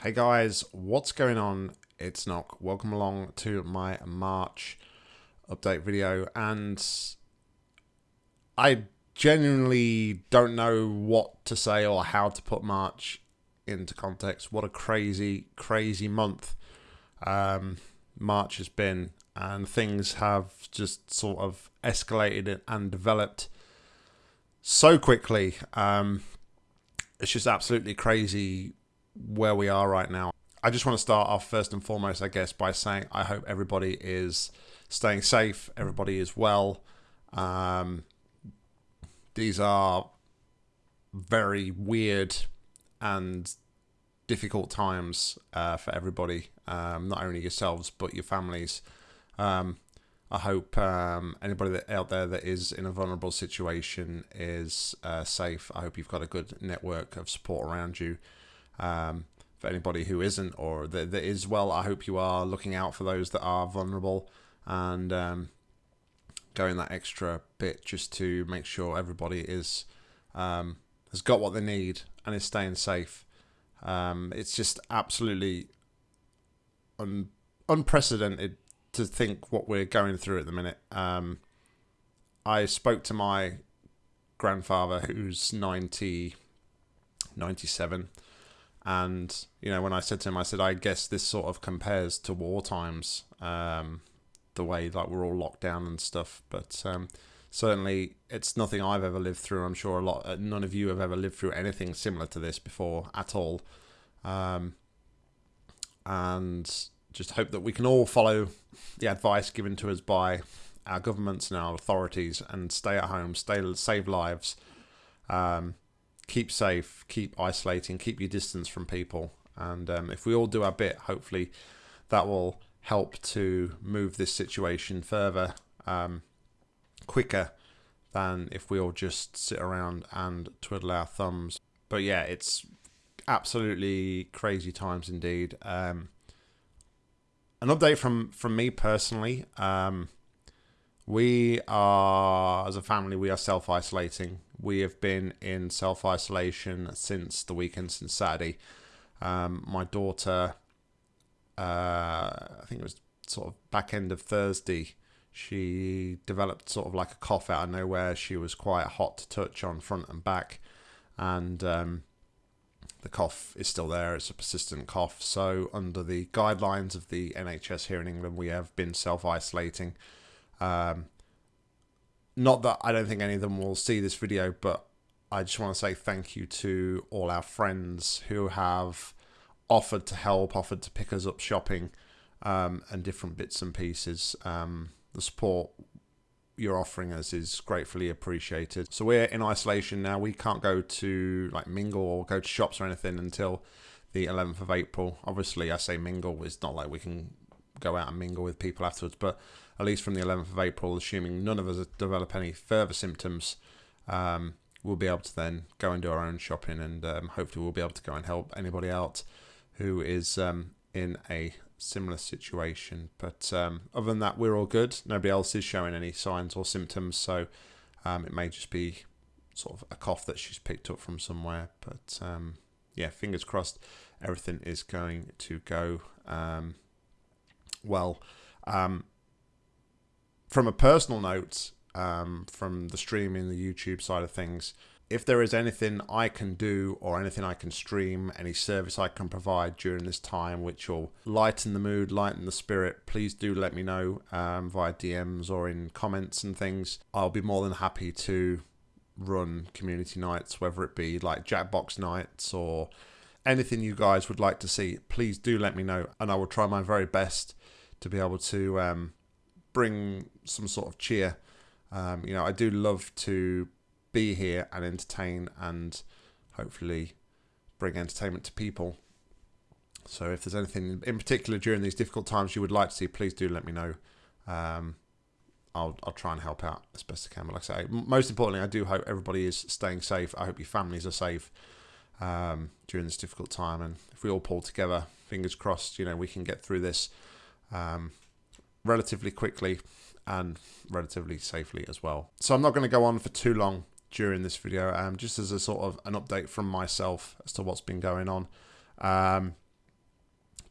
Hey guys, what's going on? It's Nock. Welcome along to my March update video and I genuinely don't know what to say or how to put March into context. What a crazy, crazy month um, March has been and things have just sort of escalated and developed so quickly. Um, it's just absolutely crazy where we are right now. I just want to start off first and foremost, I guess, by saying I hope everybody is staying safe, everybody is well. Um, these are very weird and difficult times uh, for everybody, um, not only yourselves but your families. Um, I hope um, anybody that, out there that is in a vulnerable situation is uh, safe. I hope you've got a good network of support around you. Um, for anybody who isn't or that, that is, well, I hope you are looking out for those that are vulnerable and um, going that extra bit just to make sure everybody is um, has got what they need and is staying safe. Um, it's just absolutely un- unprecedented to think what we're going through at the minute. Um, I spoke to my grandfather who's 90, 97 and you know, when I said to him, I said, I guess this sort of compares to war times, um, the way like we're all locked down and stuff. But um, certainly, it's nothing I've ever lived through. I'm sure a lot, uh, none of you have ever lived through anything similar to this before at all. Um, and just hope that we can all follow the advice given to us by our governments and our authorities and stay at home, stay save lives. Um, keep safe, keep isolating, keep your distance from people. And um, if we all do our bit, hopefully that will help to move this situation further um, quicker than if we all just sit around and twiddle our thumbs. But yeah, it's absolutely crazy times indeed. Um, an update from from me personally. Um, we are, as a family, we are self isolating. We have been in self isolation since the weekend, since Saturday. Um, my daughter, uh, I think it was sort of back end of Thursday, she developed sort of like a cough out of nowhere. She was quite hot to touch on front and back, and um, the cough is still there. It's a persistent cough. So, under the guidelines of the NHS here in England, we have been self isolating. Um, not that I don't think any of them will see this video, but I just want to say thank you to all our friends who have offered to help, offered to pick us up shopping, um, and different bits and pieces. Um, the support you're offering us is gratefully appreciated. So we're in isolation now. We can't go to like mingle or go to shops or anything until the 11th of April. Obviously, I say mingle. It's not like we can go out and mingle with people afterwards, but at least from the 11th of April, assuming none of us develop any further symptoms, um, we'll be able to then go and do our own shopping and um, hopefully we'll be able to go and help anybody else who is um, in a similar situation. But um, other than that, we're all good. Nobody else is showing any signs or symptoms, so um, it may just be sort of a cough that she's picked up from somewhere. But um, yeah, fingers crossed, everything is going to go well. Um, from a personal note, um, from the streaming, the YouTube side of things, if there is anything I can do or anything I can stream, any service I can provide during this time which will lighten the mood, lighten the spirit, please do let me know um, via DMs or in comments and things. I'll be more than happy to run community nights, whether it be like Jackbox nights or anything you guys would like to see. Please do let me know, and I will try my very best to be able to um, bring some sort of cheer. Um, you know, I do love to be here and entertain and hopefully bring entertainment to people. So if there's anything in particular during these difficult times you would like to see, please do let me know. Um, I'll, I'll try and help out as best I can. But like I say, most importantly, I do hope everybody is staying safe. I hope your families are safe um, during this difficult time. And if we all pull together, fingers crossed, you know, we can get through this um, relatively quickly and relatively safely as well. So I'm not going to go on for too long during this video, um, just as a sort of an update from myself as to what's been going on. Um,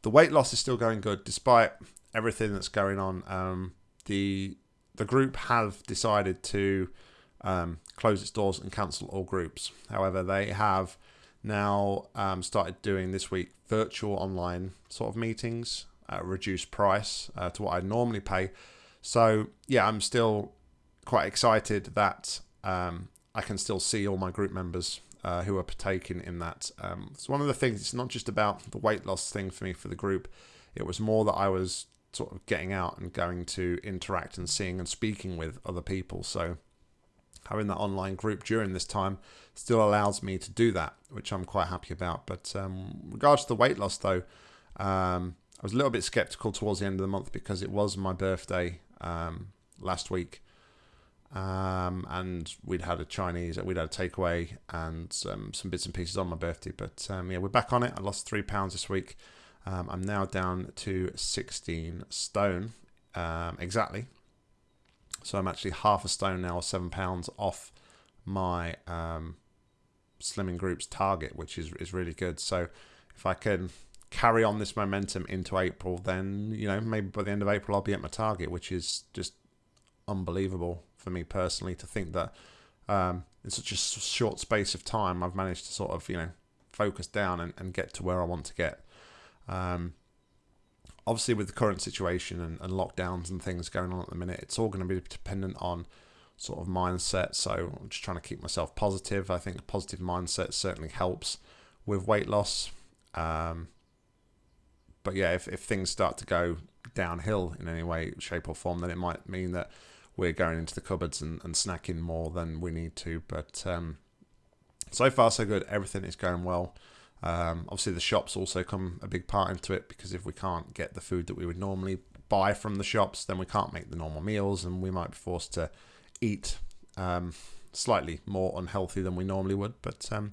the weight loss is still going good despite everything that's going on. Um, the the group have decided to um, close its doors and cancel all groups. However, they have now um, started doing this week virtual online sort of meetings a reduced price uh, to what I normally pay. So yeah, I'm still quite excited that um, I can still see all my group members uh, who are partaking in that. Um, it's one of the things. It's not just about the weight loss thing for me for the group. It was more that I was sort of getting out and going to interact and seeing and speaking with other people. So having that online group during this time still allows me to do that, which I'm quite happy about. But um, regards to the weight loss, though, um, I was a little bit skeptical towards the end of the month because it was my birthday um, last week. Um, and we'd had a Chinese, we'd had a takeaway and um, some bits and pieces on my birthday. But um, yeah, we're back on it. I lost three pounds this week. Um, I'm now down to 16 stone um, exactly. So I'm actually half a stone now, seven pounds off my slimming group's target, which is is really good. So if I can carry on this momentum into April, then you know maybe by the end of April I'll be at my target, which is just unbelievable for me personally to think that um, in such a short space of time I've managed to sort of you know focus down and, and get to where I want to get. Um, obviously, with the current situation and, and lockdowns and things going on at the minute, it's all going to be dependent on sort of mindset. So I'm just trying to keep myself positive. I think a positive mindset certainly helps with weight loss. Um, but yeah, if, if things start to go downhill in any way, shape, or form, then it might mean that we're going into the cupboards and, and snacking more than we need to. But um, so far, so good. Everything is going well. Um, obviously, the shops also come a big part into it because if we can't get the food that we would normally buy from the shops, then we can't make the normal meals, and we might be forced to eat um, slightly more unhealthy than we normally would. But um,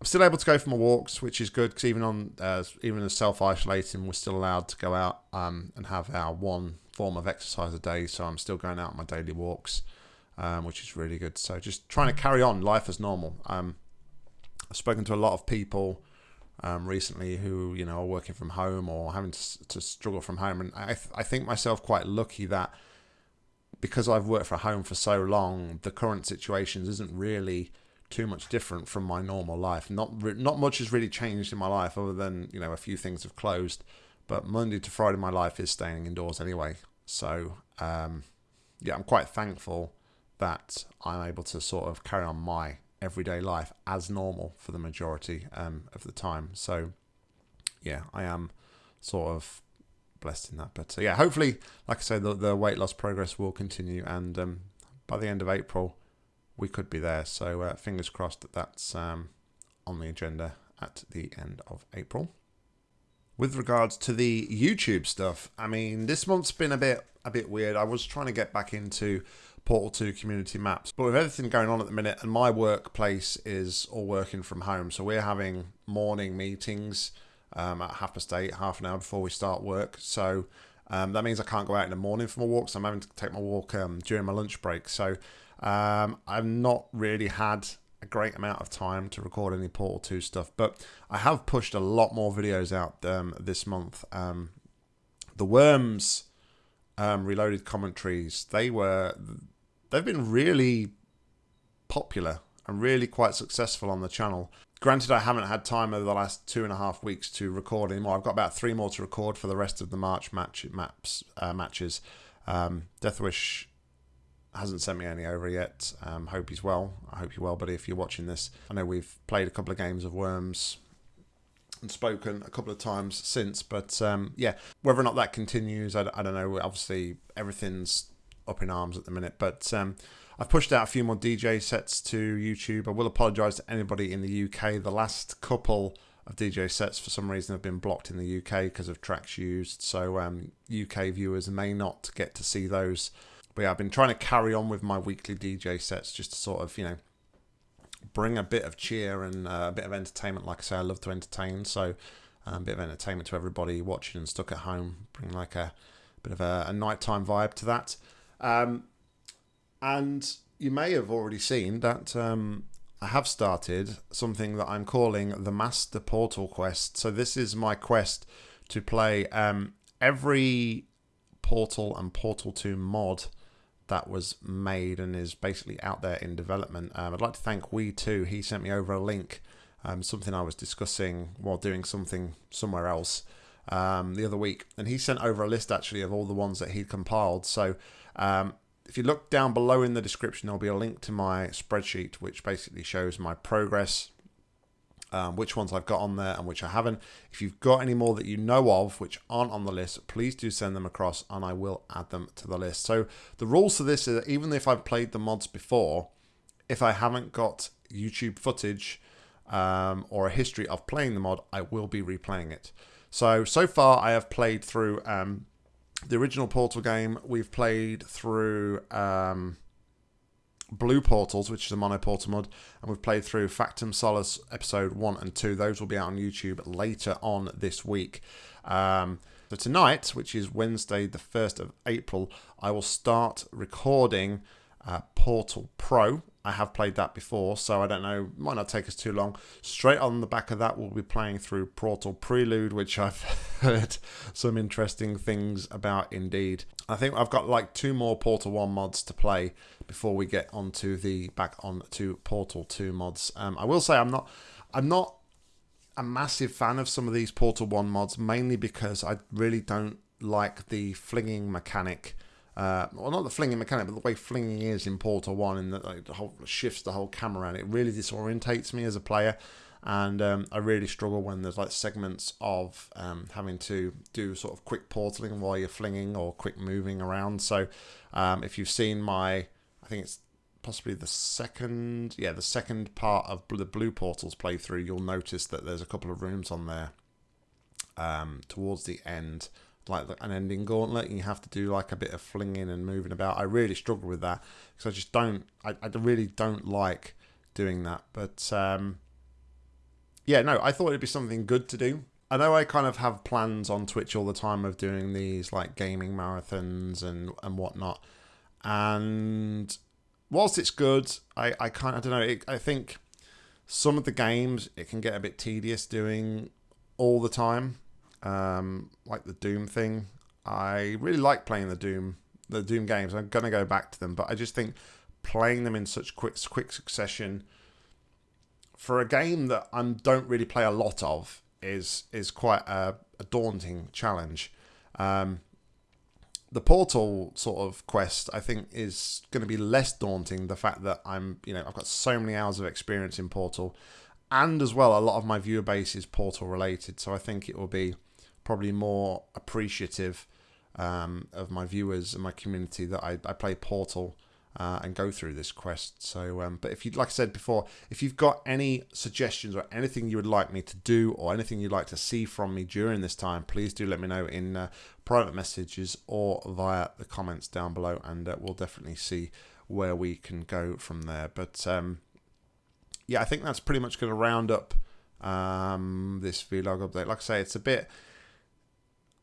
I'm still able to go for my walks, which is good because even on uh, even as self isolating, we're still allowed to go out um, and have our one form of exercise a day. So I'm still going out on my daily walks, um, which is really good. So just trying to carry on life as normal. Um, I've spoken to a lot of people um, recently who you know are working from home or having to, to struggle from home, and I th- I think myself quite lucky that because I've worked from home for so long, the current situations isn't really too much different from my normal life. Not not much has really changed in my life other than you know a few things have closed, but Monday to Friday my life is staying indoors anyway. So um, yeah, I'm quite thankful that I'm able to sort of carry on my everyday life as normal for the majority um, of the time. So, yeah, I am sort of blessed in that. But uh, yeah, hopefully, like I said, the, the weight loss progress will continue, and um, by the end of April, we could be there. So, uh, fingers crossed that that's um, on the agenda at the end of April. With regards to the YouTube stuff, I mean, this month's been a bit a bit weird. I was trying to get back into Portal 2 community maps. But with everything going on at the minute, and my workplace is all working from home, so we're having morning meetings um, at half past eight, half an hour before we start work. So um, that means I can't go out in the morning for my walk, so I'm having to take my walk um, during my lunch break. So um, I've not really had a great amount of time to record any Portal 2 stuff, but I have pushed a lot more videos out um, this month. Um, the Worms um, Reloaded commentaries, they were they've been really popular and really quite successful on the channel. Granted, I haven't had time over the last two and a half weeks to record anymore. I've got about three more to record for the rest of the March match maps uh, matches. Um, Deathwish hasn't sent me any over yet. Um, hope he's well. I hope you're well, buddy. If you're watching this, I know we've played a couple of games of Worms and spoken a couple of times since, but um, yeah, whether or not that continues, I, I don't know. Obviously, everything's up in arms at the minute. But um, I've pushed out a few more DJ sets to YouTube. I will apologise to anybody in the UK. The last couple of DJ sets for some reason have been blocked in the UK because of tracks used. So um, UK viewers may not get to see those. But yeah, I've been trying to carry on with my weekly DJ sets just to sort of, you know, bring a bit of cheer and uh, a bit of entertainment. Like I say, I love to entertain. So um, a bit of entertainment to everybody watching and stuck at home. Bring like a bit of a, a nighttime vibe to that. Um, and you may have already seen that um, I have started something that I'm calling the Master Portal Quest. So this is my quest to play. Um, every Portal and Portal 2 mod that was made and is basically out there in development. Um, I'd like to thank We2. He sent me over a link, um, something I was discussing while doing something somewhere else um, the other week. And he sent over a list actually of all the ones that he'd compiled. So um, if you look down below in the description, there'll be a link to my spreadsheet, which basically shows my progress, um, which ones I've got on there and which I haven't. If you've got any more that you know of which aren't on the list, please do send them across and I will add them to the list. So the rules to this is that even if I've played the mods before, if I haven't got YouTube footage um, or a history of playing the mod, I will be replaying it. So, so far I have played through um, the original Portal game. We've played through um, Blue Portals, which is a mono portal mod, and we've played through Factum Solus episode 1 and 2. Those will be out on YouTube later on this week. Um, so tonight, which is Wednesday the 1st of April, I will start recording uh, Portal Pro. I have played that before, so I don't know, might not take us too long. Straight on the back of that, we'll be playing through Portal Prelude, which I've heard some interesting things about indeed. I think I've got like two more Portal 1 mods to play before we get onto the back on to Portal 2 mods. Um, I will say I'm not I'm not a massive fan of some of these Portal 1 mods, mainly because I really don't like the flinging mechanic uh, well, not the flinging mechanic, but the way flinging is in Portal 1 and that like, the whole shifts the whole camera around. It really disorientates me as a player. And um, I really struggle when there's like segments of um, having to do sort of quick portaling while you're flinging or quick moving around. So um, if you've seen my, I think it's possibly the second, yeah, the second part of the Blue Portals playthrough, you'll notice that there's a couple of rooms on there um, towards the end like an ending gauntlet and you have to do like a bit of flinging and moving about. I really struggle with that because I just don't, I, I really don't like doing that. But um, yeah, no, I thought it'd be something good to do. I know I kind of have plans on Twitch all the time of doing these like gaming marathons and, and whatnot. And whilst it's good, I, I kind of, don't know, it, I think some of the games it can get a bit tedious doing all the time um, like the Doom thing. I really like playing the Doom the Doom games. I'm gonna go back to them, but I just think playing them in such quick quick succession for a game that I don't really play a lot of is is quite a, a daunting challenge. Um, the Portal sort of quest, I think, is going to be less daunting. The fact that I'm, you know, I've got so many hours of experience in Portal, and as well, a lot of my viewer base is Portal related. So I think it will be probably more appreciative um, of my viewers and my community that I, I play Portal uh, and go through this quest. So, um, but if you, like I said before, if you've got any suggestions or anything you would like me to do or anything you'd like to see from me during this time, please do let me know in uh, private messages or via the comments down below, and uh, we'll definitely see where we can go from there. But um, yeah, I think that's pretty much going to round up um, this vlog update. Like I say, it's a bit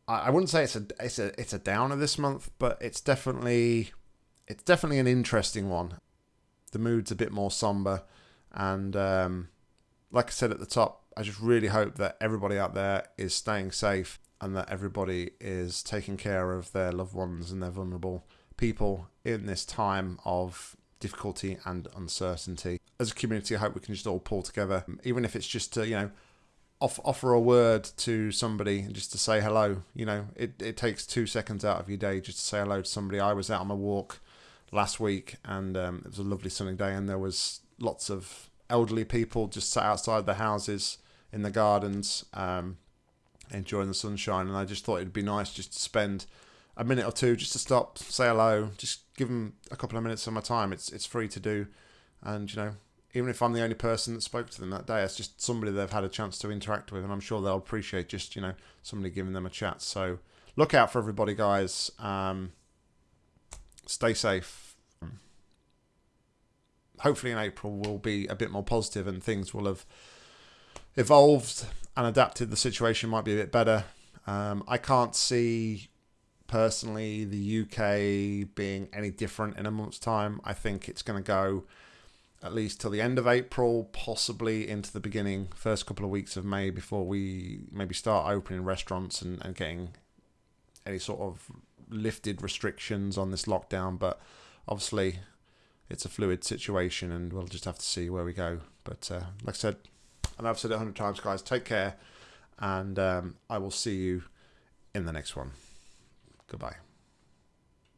I wouldn't say it's a it's a it's a downer this month, but it's definitely it's definitely an interesting one. The mood's a bit more somber, and um, like I said at the top, I just really hope that everybody out there is staying safe and that everybody is taking care of their loved ones and their vulnerable people in this time of difficulty and uncertainty. As a community, I hope we can just all pull together, even if it's just to you know off, offer a word to somebody just to say hello. You know, it, it takes two seconds out of your day just to say hello to somebody. I was out on my walk last week and um, it was a lovely sunny day and there was lots of elderly people just sat outside their houses in the gardens um, enjoying the sunshine and I just thought it'd be nice just to spend a minute or two just to stop, say hello, just give them a couple of minutes of my time. It's it's free to do, and you know even if I'm the only person that spoke to them that day, it's just somebody they've had a chance to interact with, and I'm sure they'll appreciate just you know somebody giving them a chat. So look out for everybody, guys. Um, stay safe. Hopefully, in April we'll be a bit more positive, and things will have evolved and adapted. The situation might be a bit better. Um, I can't see personally the UK being any different in a month's time. I think it's going to go at least till the end of April, possibly into the beginning, first couple of weeks of May before we maybe start opening restaurants and, and getting any sort of lifted restrictions on this lockdown. But obviously, it's a fluid situation and we'll just have to see where we go. But uh, like I said, and I've said it a hundred times, guys, take care and um, I will see you in the next one. Goodbye.